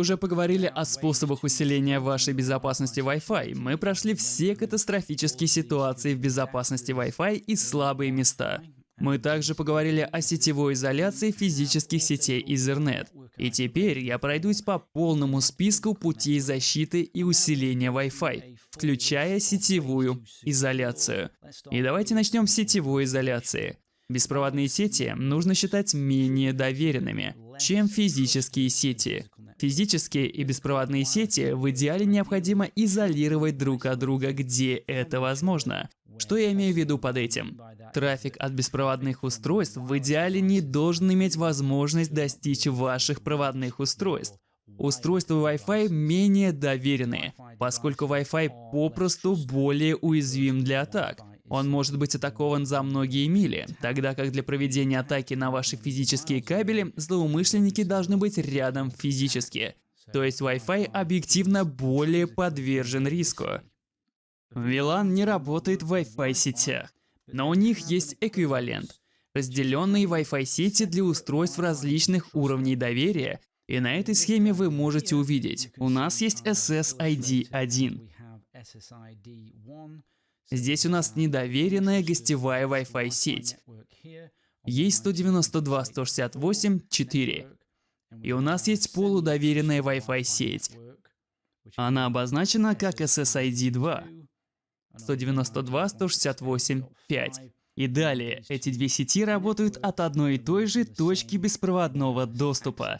уже поговорили о способах усиления вашей безопасности Wi-Fi. Мы прошли все катастрофические ситуации в безопасности Wi-Fi и слабые места. Мы также поговорили о сетевой изоляции физических сетей Ethernet. И теперь я пройдусь по полному списку путей защиты и усиления Wi-Fi, включая сетевую изоляцию. И давайте начнем с сетевой изоляции. Беспроводные сети нужно считать менее доверенными, чем физические сети. Физические и беспроводные сети в идеале необходимо изолировать друг от друга, где это возможно. Что я имею в виду под этим? Трафик от беспроводных устройств в идеале не должен иметь возможность достичь ваших проводных устройств. Устройства Wi-Fi менее доверенные, поскольку Wi-Fi попросту более уязвим для атак. Он может быть атакован за многие мили, тогда как для проведения атаки на ваши физические кабели злоумышленники должны быть рядом физически. То есть Wi-Fi объективно более подвержен риску. VLAN не работает в Wi-Fi сетях, но у них есть эквивалент. Разделенные Wi-Fi сети для устройств различных уровней доверия, и на этой схеме вы можете увидеть, у нас есть SSID 1. Здесь у нас недоверенная гостевая Wi-Fi сеть. Есть 192.168.4. И у нас есть полудоверенная Wi-Fi сеть. Она обозначена как SSID 2. 192, 168, 5. И далее, эти две сети работают от одной и той же точки беспроводного доступа.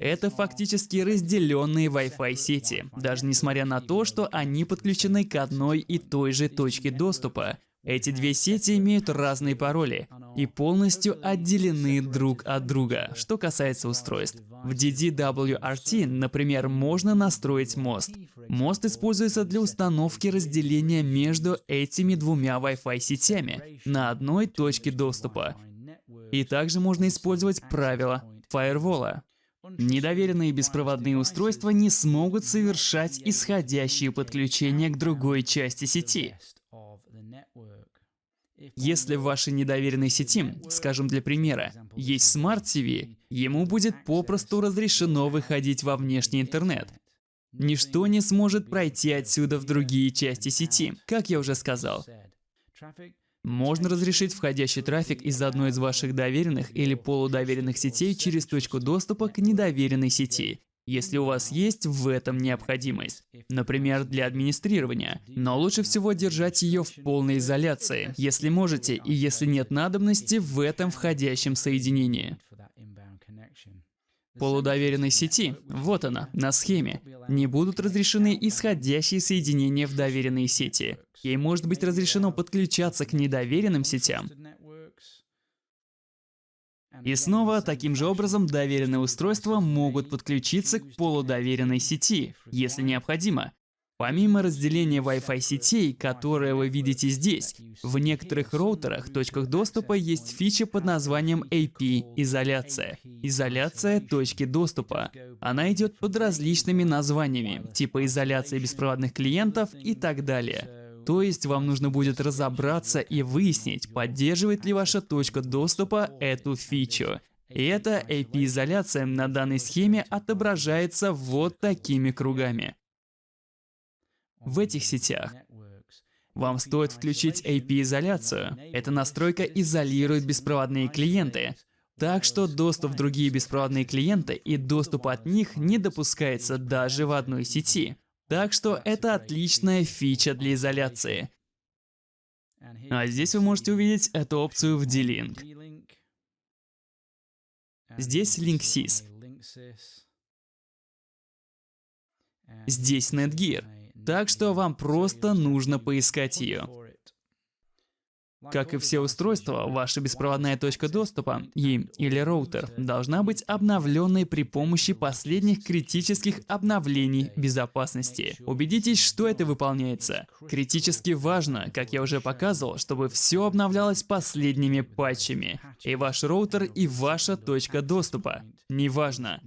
Это фактически разделенные Wi-Fi сети, даже несмотря на то, что они подключены к одной и той же точке доступа. Эти две сети имеют разные пароли и полностью отделены друг от друга, что касается устройств. В DDWRT, например, можно настроить мост. Мост используется для установки разделения между этими двумя Wi-Fi сетями на одной точке доступа. И также можно использовать правило фаервола. Недоверенные беспроводные устройства не смогут совершать исходящие подключения к другой части сети. Если в вашей недоверенной сети, скажем для примера, есть Smart TV, ему будет попросту разрешено выходить во внешний интернет. Ничто не сможет пройти отсюда в другие части сети, как я уже сказал. Можно разрешить входящий трафик из одной из ваших доверенных или полудоверенных сетей через точку доступа к недоверенной сети, если у вас есть в этом необходимость. Например, для администрирования. Но лучше всего держать ее в полной изоляции, если можете и если нет надобности в этом входящем соединении. Полудоверенной сети, вот она, на схеме, не будут разрешены исходящие соединения в доверенные сети. Ей может быть разрешено подключаться к недоверенным сетям, и снова, таким же образом, доверенные устройства могут подключиться к полудоверенной сети, если необходимо. Помимо разделения Wi-Fi сетей, которые вы видите здесь, в некоторых роутерах, точках доступа есть фича под названием AP-изоляция. Изоляция точки доступа. Она идет под различными названиями, типа изоляция беспроводных клиентов и так далее. То есть вам нужно будет разобраться и выяснить, поддерживает ли ваша точка доступа эту фичу. И эта AP-изоляция на данной схеме отображается вот такими кругами. В этих сетях вам стоит включить AP-изоляцию. Эта настройка изолирует беспроводные клиенты, так что доступ в другие беспроводные клиенты и доступ от них не допускается даже в одной сети. Так что это отличная фича для изоляции. А здесь вы можете увидеть эту опцию в D-Link. Здесь LinkSys. Здесь Netgear. Так что вам просто нужно поискать ее. Как и все устройства, ваша беспроводная точка доступа и или роутер должна быть обновленной при помощи последних критических обновлений безопасности. Убедитесь, что это выполняется. Критически важно, как я уже показывал, чтобы все обновлялось последними патчами. И ваш роутер, и ваша точка доступа. Неважно.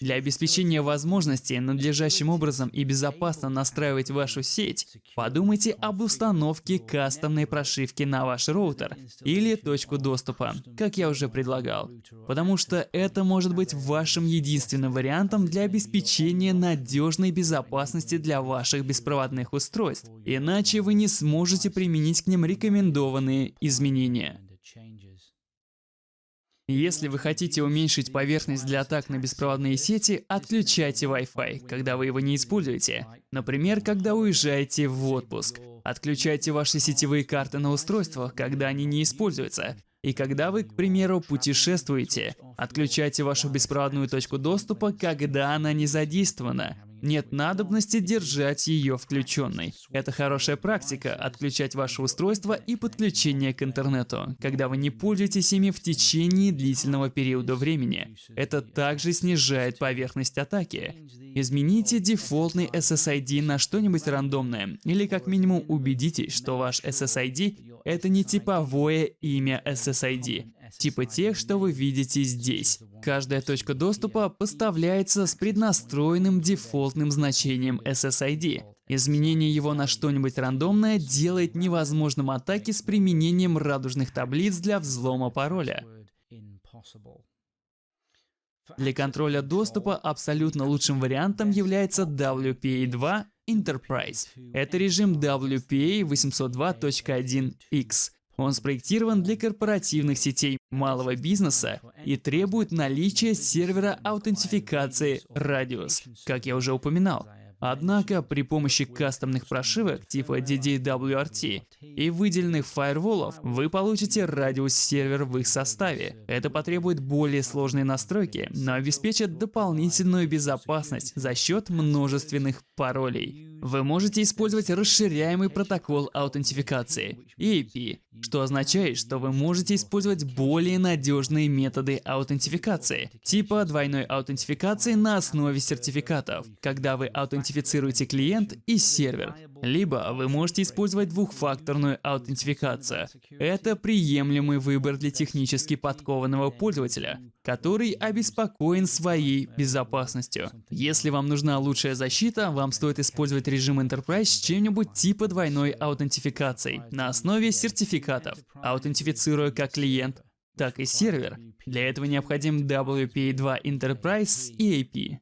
Для обеспечения возможности надлежащим образом и безопасно настраивать вашу сеть, подумайте об установке кастомной прошивки на ваш роутер или точку доступа, как я уже предлагал, потому что это может быть вашим единственным вариантом для обеспечения надежной безопасности для ваших беспроводных устройств, иначе вы не сможете применить к ним рекомендованные изменения. Если вы хотите уменьшить поверхность для атак на беспроводные сети, отключайте Wi-Fi, когда вы его не используете. Например, когда уезжаете в отпуск. Отключайте ваши сетевые карты на устройствах, когда они не используются. И когда вы, к примеру, путешествуете, отключайте вашу беспроводную точку доступа, когда она не задействована. Нет надобности держать ее включенной. Это хорошая практика – отключать ваше устройство и подключение к интернету, когда вы не пользуетесь ими в течение длительного периода времени. Это также снижает поверхность атаки. Измените дефолтный SSID на что-нибудь рандомное, или как минимум убедитесь, что ваш SSID – это не типовое имя SSID, типа тех, что вы видите здесь. Каждая точка доступа поставляется с преднастроенным дефолтным значением SSID. Изменение его на что-нибудь рандомное делает невозможным атаки с применением радужных таблиц для взлома пароля. Для контроля доступа абсолютно лучшим вариантом является WPA2 Enterprise. Это режим WPA 802.1x. Он спроектирован для корпоративных сетей малого бизнеса и требует наличия сервера аутентификации Radius, как я уже упоминал. Однако при помощи кастомных прошивок типа DDWRT и выделенных фаерволов вы получите радиус сервер в их составе. Это потребует более сложной настройки, но обеспечит дополнительную безопасность за счет множественных паролей. Вы можете использовать расширяемый протокол аутентификации EAP, что означает, что вы можете использовать более надежные методы аутентификации, типа двойной аутентификации на основе сертификатов, когда вы аутентифицируете клиент и сервер. Либо вы можете использовать двухфакторную аутентификацию. Это приемлемый выбор для технически подкованного пользователя, который обеспокоен своей безопасностью. Если вам нужна лучшая защита, вам стоит использовать режим Enterprise с чем-нибудь типа двойной аутентификации на основе сертификатов, аутентифицируя как клиент, так и сервер. Для этого необходим WPA2 Enterprise с EAP.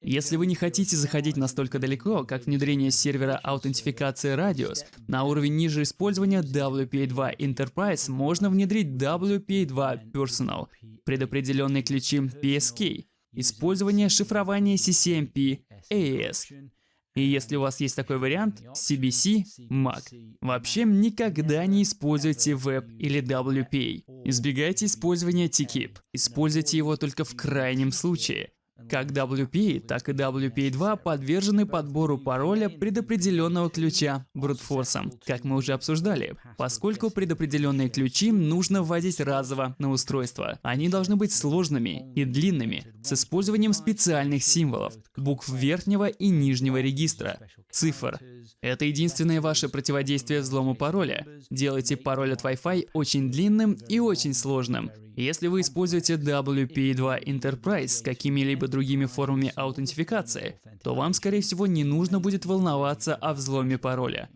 Если вы не хотите заходить настолько далеко, как внедрение сервера аутентификации Radius, на уровень ниже использования WPA2 Enterprise можно внедрить WPA2 Personal, предопределенные ключи PSK, использование шифрования CCMP, AES, и если у вас есть такой вариант, CBC, MAC. Вообще никогда не используйте Web или WPA. Избегайте использования TKIP. Используйте его только в крайнем случае. Как WP, так и WPA2 подвержены подбору пароля предопределенного ключа брутфорсом, как мы уже обсуждали, поскольку предопределенные ключи нужно вводить разово на устройство. Они должны быть сложными и длинными, с использованием специальных символов, букв верхнего и нижнего регистра, цифр. Это единственное ваше противодействие взлому пароля. Делайте пароль от Wi-Fi очень длинным и очень сложным, если вы используете WP2 Enterprise с какими-либо другими формами аутентификации, то вам, скорее всего, не нужно будет волноваться о взломе пароля.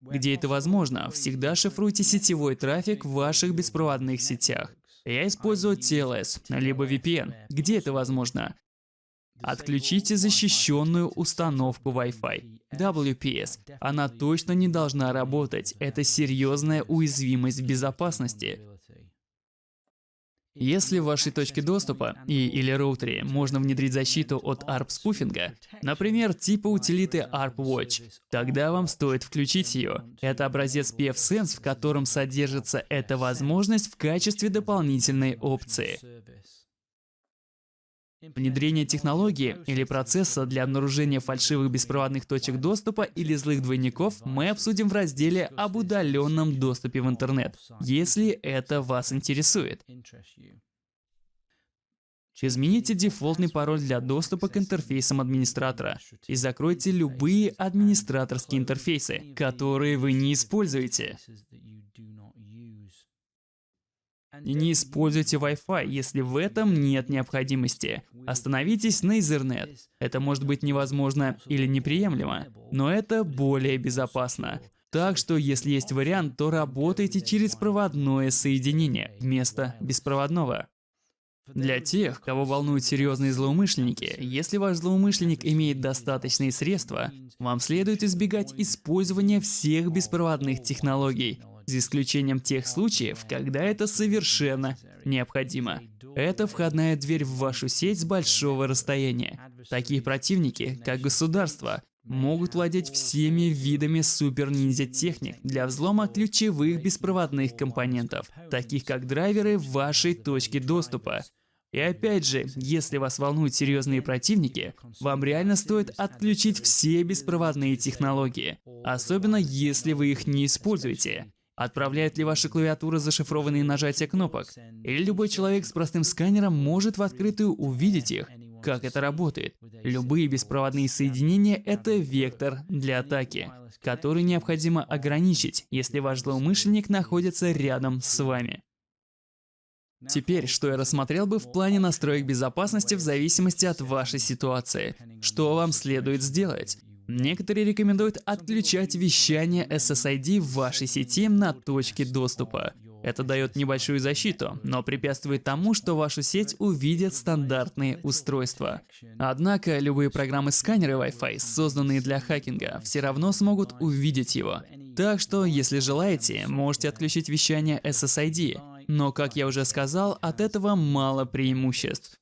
Где это возможно, всегда шифруйте сетевой трафик в ваших беспроводных сетях. Я использую TLS, либо VPN. Где это возможно? Отключите защищенную установку Wi-Fi. WPS. Она точно не должна работать. Это серьезная уязвимость безопасности. Если в вашей точке доступа и или роутере можно внедрить защиту от ARP-спуфинга, например, типа утилиты ARP-Watch, тогда вам стоит включить ее. Это образец PFSense, в котором содержится эта возможность в качестве дополнительной опции. Внедрение технологии или процесса для обнаружения фальшивых беспроводных точек доступа или злых двойников мы обсудим в разделе об удаленном доступе в интернет, если это вас интересует. Измените дефолтный пароль для доступа к интерфейсам администратора и закройте любые администраторские интерфейсы, которые вы не используете. Не используйте Wi-Fi, если в этом нет необходимости. Остановитесь на Ethernet. Это может быть невозможно или неприемлемо, но это более безопасно. Так что, если есть вариант, то работайте через проводное соединение вместо беспроводного. Для тех, кого волнуют серьезные злоумышленники, если ваш злоумышленник имеет достаточные средства, вам следует избегать использования всех беспроводных технологий, за исключением тех случаев, когда это совершенно необходимо. Это входная дверь в вашу сеть с большого расстояния. Такие противники, как государство, могут владеть всеми видами супер-ниндзя техник для взлома ключевых беспроводных компонентов, таких как драйверы вашей точки доступа. И опять же, если вас волнуют серьезные противники, вам реально стоит отключить все беспроводные технологии, особенно если вы их не используете. Отправляет ли ваша клавиатура зашифрованные нажатия кнопок? Или любой человек с простым сканером может в открытую увидеть их? Как это работает? Любые беспроводные соединения — это вектор для атаки, который необходимо ограничить, если ваш злоумышленник находится рядом с вами. Теперь, что я рассмотрел бы в плане настроек безопасности в зависимости от вашей ситуации. Что вам следует сделать? Некоторые рекомендуют отключать вещание SSID в вашей сети на точке доступа. Это дает небольшую защиту, но препятствует тому, что вашу сеть увидят стандартные устройства. Однако, любые программы-сканеры Wi-Fi, созданные для хакинга, все равно смогут увидеть его. Так что, если желаете, можете отключить вещание SSID. Но, как я уже сказал, от этого мало преимуществ.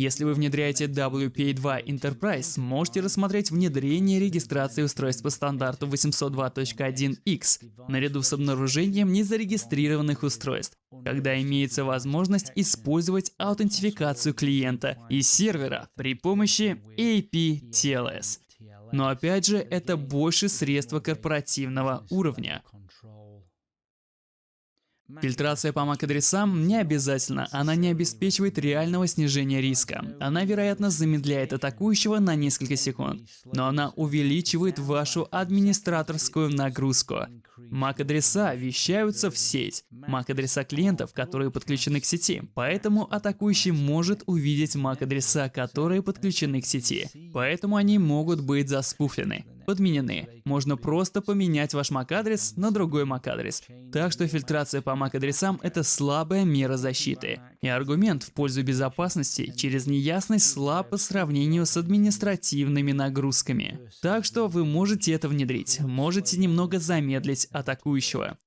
Если вы внедряете WPA2 Enterprise, можете рассмотреть внедрение регистрации устройств по стандарту 802.1x наряду с обнаружением незарегистрированных устройств, когда имеется возможность использовать аутентификацию клиента и сервера при помощи AP-TLS. Но опять же, это больше средства корпоративного уровня. Фильтрация по MAC-адресам не обязательно, она не обеспечивает реального снижения риска. Она, вероятно, замедляет атакующего на несколько секунд, но она увеличивает вашу администраторскую нагрузку. MAC-адреса вещаются в сеть. MAC-адреса клиентов, которые подключены к сети. Поэтому атакующий может увидеть MAC-адреса, которые подключены к сети. Поэтому они могут быть заспуфлены подменены. Можно просто поменять ваш MAC-адрес на другой MAC-адрес. Так что фильтрация по MAC-адресам — это слабая мера защиты. И аргумент в пользу безопасности через неясность слаб по сравнению с административными нагрузками. Так что вы можете это внедрить, можете немного замедлить атакующего.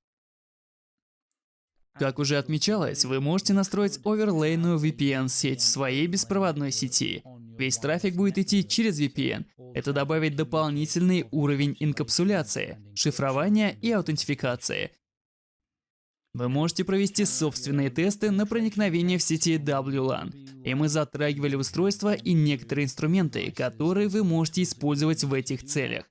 Как уже отмечалось, вы можете настроить оверлейную VPN-сеть в своей беспроводной сети. Весь трафик будет идти через VPN. Это добавит дополнительный уровень инкапсуляции, шифрования и аутентификации. Вы можете провести собственные тесты на проникновение в сети WLAN. И мы затрагивали устройства и некоторые инструменты, которые вы можете использовать в этих целях.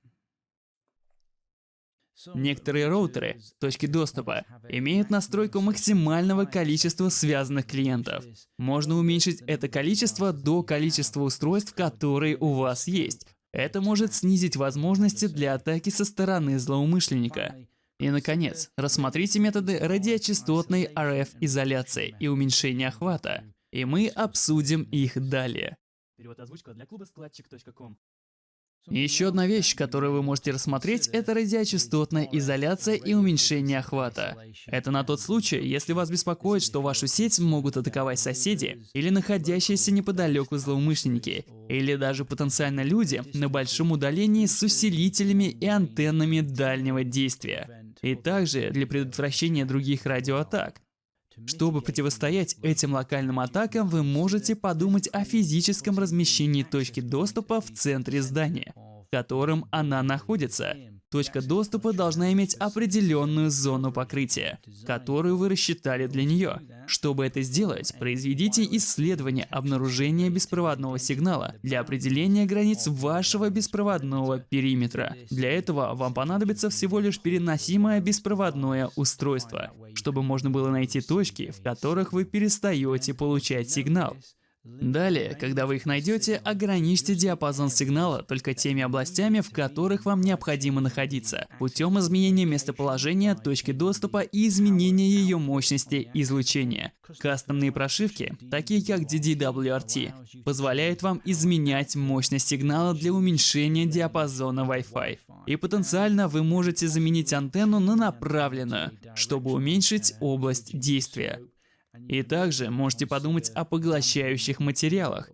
Некоторые роутеры, точки доступа, имеют настройку максимального количества связанных клиентов. Можно уменьшить это количество до количества устройств, которые у вас есть. Это может снизить возможности для атаки со стороны злоумышленника. И, наконец, рассмотрите методы радиочастотной RF-изоляции и уменьшения охвата. И мы обсудим их далее. Перевод озвучка для клуба складчик.ком еще одна вещь, которую вы можете рассмотреть, это радиочастотная изоляция и уменьшение охвата. Это на тот случай, если вас беспокоит, что вашу сеть могут атаковать соседи или находящиеся неподалеку злоумышленники, или даже потенциально люди на большом удалении с усилителями и антеннами дальнего действия, и также для предотвращения других радиоатак. Чтобы противостоять этим локальным атакам, вы можете подумать о физическом размещении точки доступа в центре здания, в котором она находится. Точка доступа должна иметь определенную зону покрытия, которую вы рассчитали для нее. Чтобы это сделать, произведите исследование обнаружения беспроводного сигнала для определения границ вашего беспроводного периметра. Для этого вам понадобится всего лишь переносимое беспроводное устройство, чтобы можно было найти точки, в которых вы перестаете получать сигнал. Далее, когда вы их найдете, ограничьте диапазон сигнала только теми областями, в которых вам необходимо находиться, путем изменения местоположения точки доступа и изменения ее мощности излучения. Кастомные прошивки, такие как DDWRT, позволяют вам изменять мощность сигнала для уменьшения диапазона Wi-Fi. И потенциально вы можете заменить антенну на направленную, чтобы уменьшить область действия. И также можете подумать о поглощающих материалах.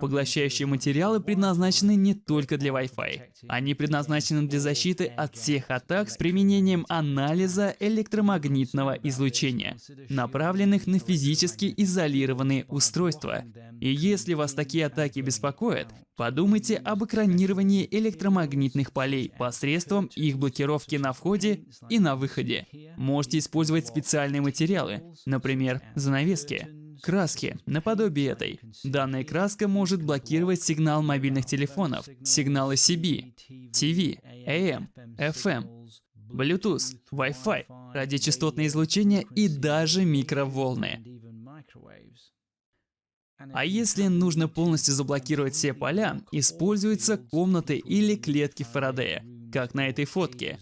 Поглощающие материалы предназначены не только для Wi-Fi. Они предназначены для защиты от всех атак с применением анализа электромагнитного излучения, направленных на физически изолированные устройства. И если вас такие атаки беспокоят, подумайте об экранировании электромагнитных полей посредством их блокировки на входе и на выходе. Можете использовать специальные материалы, например, занавески, краски, наподобие этой. Данная краска может блокировать сигнал мобильных телефонов, сигналы CB, TV, AM, FM, Bluetooth, Wi-Fi, радиочастотное излучение и даже микроволны. А если нужно полностью заблокировать все поля, используются комнаты или клетки Фарадея, как на этой фотке.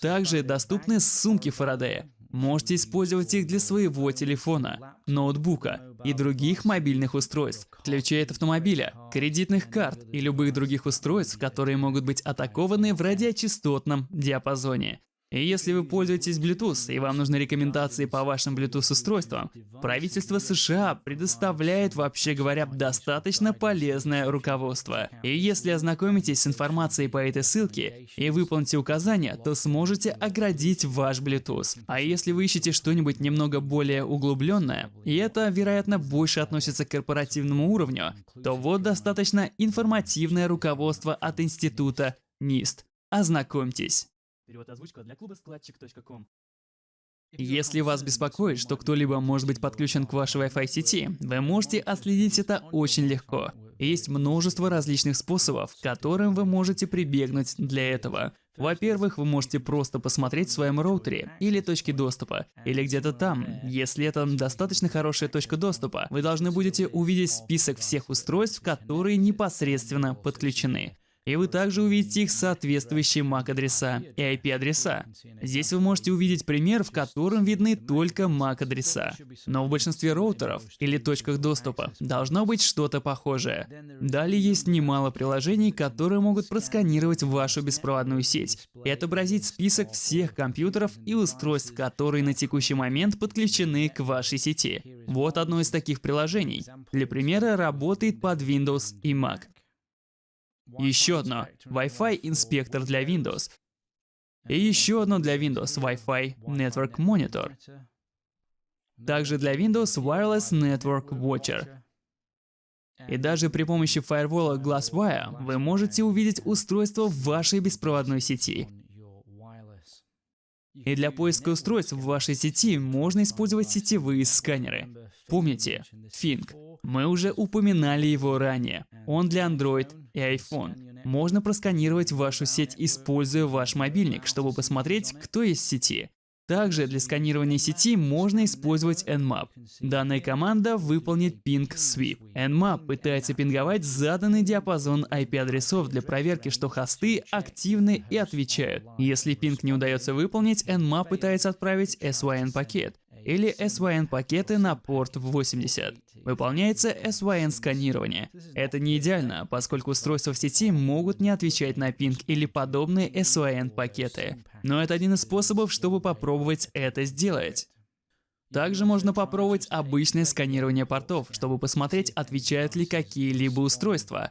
Также доступны сумки Фарадея, Можете использовать их для своего телефона, ноутбука и других мобильных устройств, ключей от автомобиля, кредитных карт и любых других устройств, которые могут быть атакованы в радиочастотном диапазоне. И если вы пользуетесь Bluetooth и вам нужны рекомендации по вашим Bluetooth устройствам, правительство США предоставляет, вообще говоря, достаточно полезное руководство. И если ознакомитесь с информацией по этой ссылке и выполните указания, то сможете оградить ваш Bluetooth. А если вы ищете что-нибудь немного более углубленное, и это, вероятно, больше относится к корпоративному уровню, то вот достаточно информативное руководство от института NIST. Ознакомьтесь. Перевод озвучка для клуба складчик.ком. Если вас беспокоит, что кто-либо может быть подключен к вашей Wi-Fi сети, вы можете отследить это очень легко. Есть множество различных способов, которым вы можете прибегнуть для этого. Во-первых, вы можете просто посмотреть в своем роутере или точке доступа, или где-то там. Если это достаточно хорошая точка доступа, вы должны будете увидеть список всех устройств, которые непосредственно подключены. И вы также увидите их соответствующие MAC-адреса и IP-адреса. Здесь вы можете увидеть пример, в котором видны только MAC-адреса. Но в большинстве роутеров или точках доступа должно быть что-то похожее. Далее есть немало приложений, которые могут просканировать вашу беспроводную сеть и отобразить список всех компьютеров и устройств, которые на текущий момент подключены к вашей сети. Вот одно из таких приложений. Для примера работает под Windows и Mac. Еще одно Wi-Fi инспектор для Windows. И еще одно для Windows Wi-Fi Network Monitor. Также для Windows Wireless Network Watcher. И даже при помощи фаервола GlassWire вы можете увидеть устройство в вашей беспроводной сети. И для поиска устройств в вашей сети можно использовать сетевые сканеры. Помните, Fink. Мы уже упоминали его ранее. Он для Android и iPhone. Можно просканировать вашу сеть, используя ваш мобильник, чтобы посмотреть, кто есть в сети. Также для сканирования сети можно использовать Nmap. Данная команда выполнит Ping Sweep. Nmap пытается пинговать заданный диапазон IP-адресов для проверки, что хосты активны и отвечают. Если пинг не удается выполнить, Nmap пытается отправить SYN-пакет или SYN-пакеты на порт 80. Выполняется SYN-сканирование. Это не идеально, поскольку устройства в сети могут не отвечать на пинг или подобные SYN-пакеты. Но это один из способов, чтобы попробовать это сделать. Также можно попробовать обычное сканирование портов, чтобы посмотреть, отвечают ли какие-либо устройства.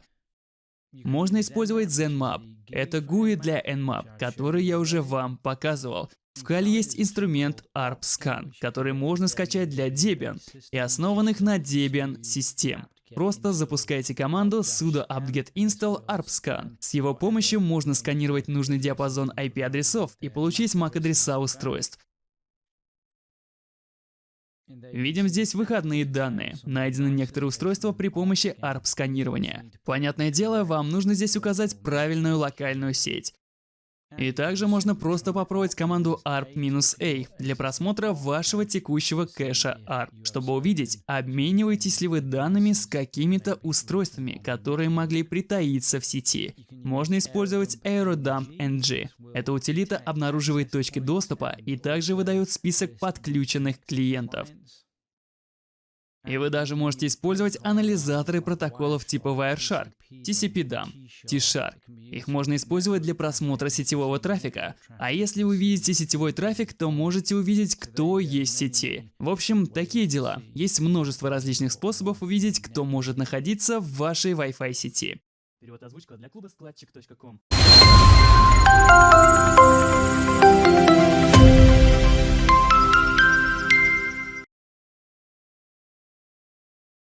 Можно использовать ZenMap. Это GUI для Nmap, который я уже вам показывал. В Kali есть инструмент ARPScan, который можно скачать для Debian и основанных на Debian систем. Просто запускайте команду sudo apt-get install ARPScan. С его помощью можно сканировать нужный диапазон IP-адресов и получить MAC-адреса устройств. Видим здесь выходные данные. Найдены некоторые устройства при помощи ARP-сканирования. Понятное дело, вам нужно здесь указать правильную локальную сеть. И также можно просто попробовать команду ARP-A для просмотра вашего текущего кэша ARP, чтобы увидеть, обмениваетесь ли вы данными с какими-то устройствами, которые могли притаиться в сети. Можно использовать AeroDump NG. Эта утилита обнаруживает точки доступа и также выдает список подключенных клиентов. И вы даже можете использовать анализаторы протоколов типа Wireshark, TCP-DAM, T-Shark. Их можно использовать для просмотра сетевого трафика. А если вы видите сетевой трафик, то можете увидеть, кто есть в сети. В общем, такие дела. Есть множество различных способов увидеть, кто может находиться в вашей Wi-Fi сети. Перевод озвучка для клуба складчик.ком